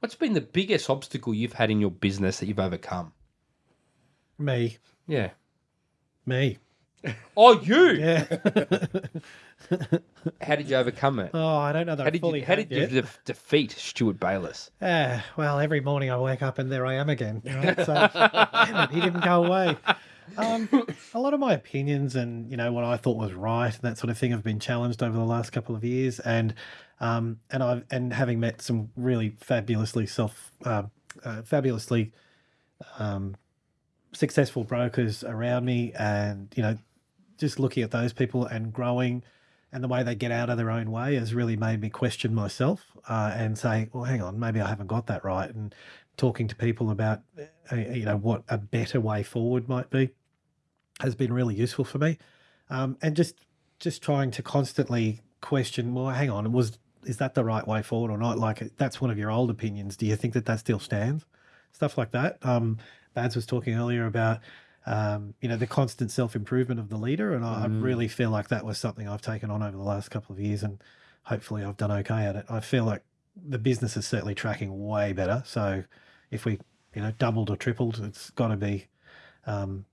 What's been the biggest obstacle you've had in your business that you've overcome? Me, Yeah. me. Oh, you. Yeah. How did you overcome it? oh, I don't know that How I did fully you, how did you de- defeat Stuart Bayless? Ah, well, every morning I wake up and there I am again. Right? So, damn it, he didn't go away. Um, a lot of my opinions and you know what I thought was right and that sort of thing have been challenged over the last couple of years, and um, and I've and having met some really fabulously self, uh, uh, fabulously um, successful brokers around me, and you know, just looking at those people and growing and the way they get out of their own way has really made me question myself uh, and say, well, hang on, maybe I haven't got that right. And talking to people about, uh, you know, what a better way forward might be has been really useful for me. Um, and just just trying to constantly question, well, hang on, was is that the right way forward or not? Like that's one of your old opinions. Do you think that that still stands? Stuff like that. Um, Bads was talking earlier about um, you know, the constant self improvement of the leader. And I, I really feel like that was something I've taken on over the last couple of years, and hopefully I've done okay at it. I feel like the business is certainly tracking way better. So if we, you know, doubled or tripled, it's got to be, um,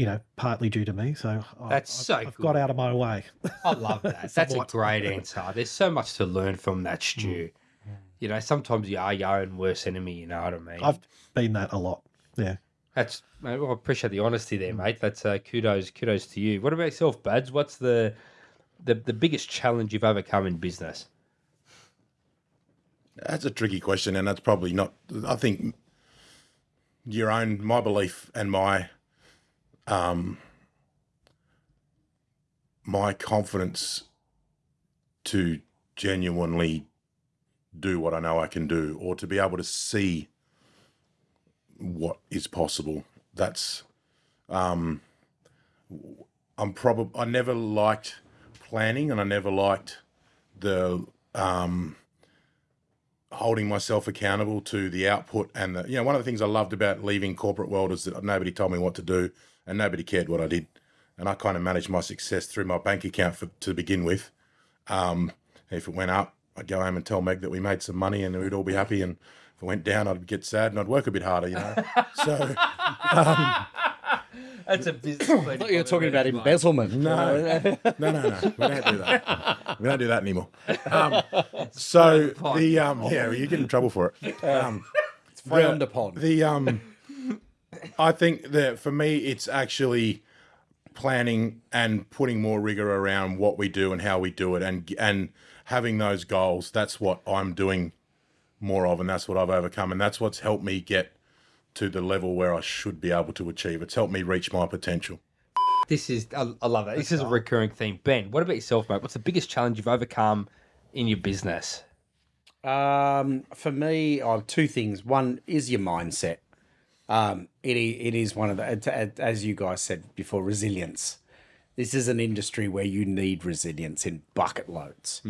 you know, partly due to me. So That's I've, so I've good. got out of my way. I love that. That's a great answer. There's so much to learn from that, Stu. You know, sometimes you are your own worst enemy. You know what I mean? I've been that a lot. Yeah. That's well, I appreciate the honesty there, mate. That's uh, kudos, kudos to you. What about yourself, Buds? What's the, the the biggest challenge you've overcome in business? That's a tricky question, and that's probably not. I think your own, my belief, and my, um, my confidence to genuinely do what I know I can do, or to be able to see what is possible. That's, um, I'm probably. I never liked planning, and I never liked the um holding myself accountable to the output and the you know one of the things I loved about leaving corporate world is that nobody told me what to do and nobody cared what I did and I kind of managed my success through my bank account for, to begin with um, if it went up I'd go home and tell Meg that we made some money and we'd all be happy and if it went down I'd get sad and I'd work a bit harder you know so That's a business. I thought you were talking about embezzlement. No, no, no, no. We don't do that. We don't do that anymore. Um, so the um, yeah, well, you get in trouble for it. Um, It's frowned upon. the um, I think that for me, it's actually planning and putting more rigor around what we do and how we do it, and and having those goals. That's what I'm doing more of, and that's what I've overcome, and that's what's helped me get to the level where I should be able to achieve. It's helped me reach my potential. This is I, I love that. This is a recurring theme. Ben, what about yourself, mate? What's the biggest challenge you've overcome in your business? Um, for me, I have two things. One is your mindset. Um, it it is one of the as you guys said before, resilience. This is an industry where you need resilience in bucket loads.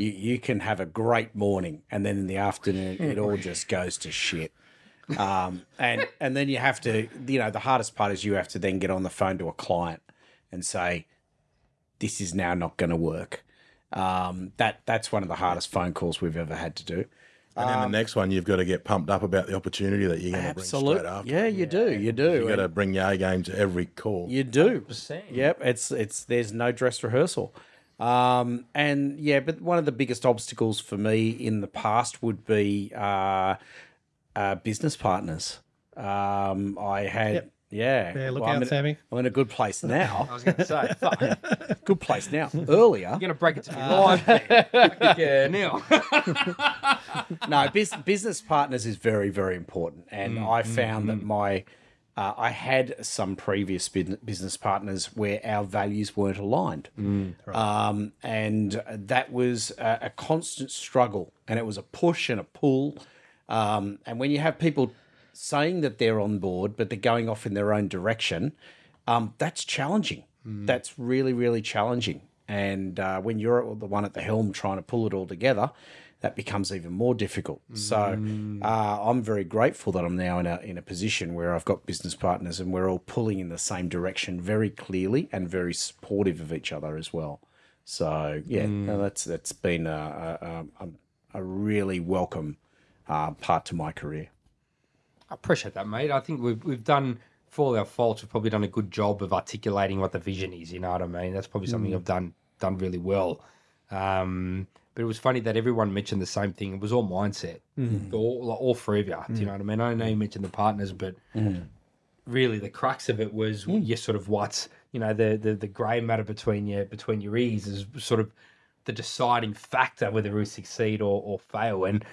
You you can have a great morning, and then in the afternoon, it all just goes to shit. Um, and and then you have to, you know, the hardest part is you have to then get on the phone to a client and say, "This is now not going to work." Um, that that's one of the hardest phone calls we've ever had to do. And then the next one, you've got to get pumped up about the opportunity that you're going to bring straight Absolutely, after. yeah, you do, you do. You've got to bring your A game to every call. You do. Yep. It's it's there's no dress rehearsal. Um, and yeah, but one of the biggest obstacles for me in the past would be uh, uh, business partners. Um, I had yeah. Yeah, look I'm out, in, Sammy. I'm in a good place now. I was going to say, fuck, good place now. Earlier, You're going to break it to me live. Ben. yeah, now. no, bus- business partners is very, very important. And Mm, I found that my, uh, I had some previous bus- business partners where our values weren't aligned. Mm, um, and that was a, a constant struggle. And it was a push and a pull. Um, and when you have people saying that they're on board, but they're going off in their own direction, um, that's challenging. Mm. That's really, really challenging. And uh, when you're the one at the helm trying to pull it all together, that becomes even more difficult. So uh, I'm very grateful that I'm now in a in a position where I've got business partners and we're all pulling in the same direction very clearly and very supportive of each other as well. So yeah, no, that's that's been a, a, a, a really welcome uh, part to my career. I appreciate that, mate. I think we've we've done for all our faults, we've probably done a good job of articulating what the vision is. You know what I mean? That's probably something mm. I've done done really well. Um, but it was funny that everyone mentioned the same thing. It was all mindset, mm. all like, all three of you. Do you mm. know what I mean? I know you mentioned the partners, but really the crux of it was your sort of what's you know the the, the grey matter between your between your ears is sort of the deciding factor whether we succeed or, or fail. And